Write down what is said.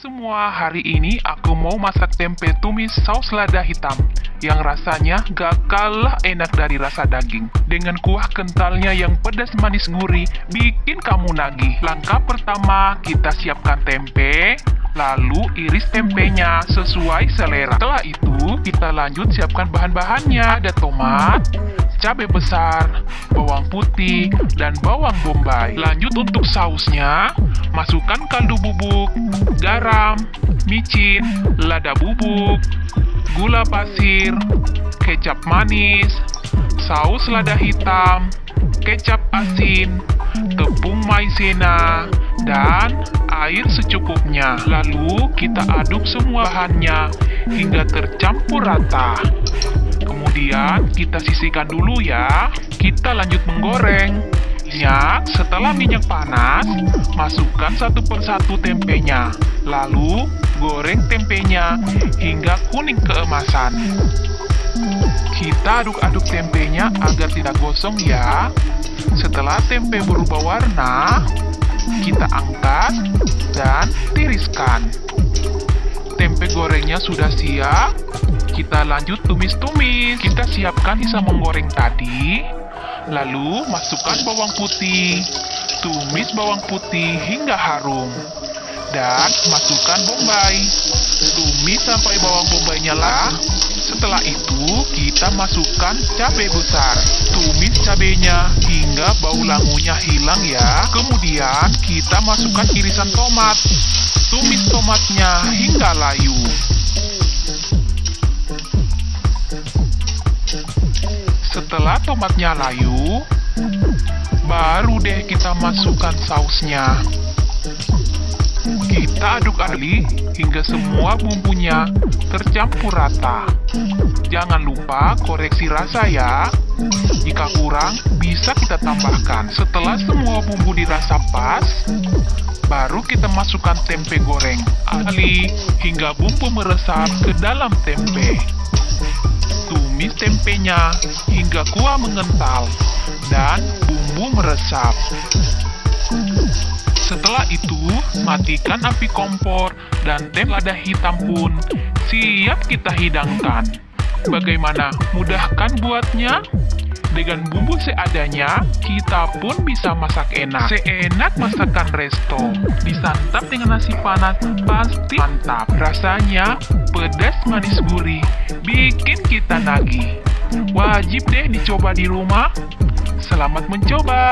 semua, hari ini aku mau masak tempe tumis saus lada hitam yang rasanya gak kalah enak dari rasa daging. Dengan kuah kentalnya yang pedas manis gurih, bikin kamu nagih. Langkah pertama, kita siapkan tempe, lalu iris tempenya sesuai selera. Setelah itu, kita lanjut siapkan bahan-bahannya. Ada tomat, cabai besar, bawang putih, dan bawang bombay. Lanjut untuk sausnya, masukkan kaldu bubuk, garam, micin, lada bubuk, gula pasir, kecap manis, saus lada hitam, kecap asin, tepung maizena, dan air secukupnya. Lalu kita aduk semua bahannya hingga tercampur rata. Kemudian kita sisihkan dulu ya. Kita lanjut menggoreng. Minyak, setelah minyak panas, masukkan satu persatu tempenya. Lalu goreng tempenya hingga kuning keemasan. Kita aduk-aduk tempenya agar tidak gosong ya. Setelah tempe berubah warna, kita angkat dan tiriskan. Gorengnya sudah siap. Kita lanjut tumis-tumis. Kita siapkan sisa menggoreng tadi. Lalu masukkan bawang putih. Tumis bawang putih hingga harum. Dan masukkan bombay. Tumis sampai bawang bombaynya lah. Setelah itu, kita masukkan cabai besar. Tumis cabenya hingga bau langunya hilang ya. Kemudian, kita masukkan irisan tomat. Tumis tomatnya hingga layu. Setelah tomatnya layu, baru deh kita masukkan sausnya. Kita aduk-aduk hingga semua bumbunya tercampur rata. Jangan lupa koreksi rasa ya. Jika kurang, bisa kita tambahkan. Setelah semua bumbu dirasa pas, baru kita masukkan tempe goreng. Aduk hingga bumbu meresap ke dalam tempe. Tumis tempenya hingga kuah mengental dan bumbu meresap. Setelah itu, matikan api kompor dan tempe lada hitam pun siap kita hidangkan. Bagaimana? Mudahkan buatnya? Dengan bumbu seadanya, kita pun bisa masak enak. Seenak masakan resto. Disantap dengan nasi panas, pasti mantap. Rasanya pedas manis gurih, bikin kita nagih. Wajib deh dicoba di rumah. Selamat mencoba!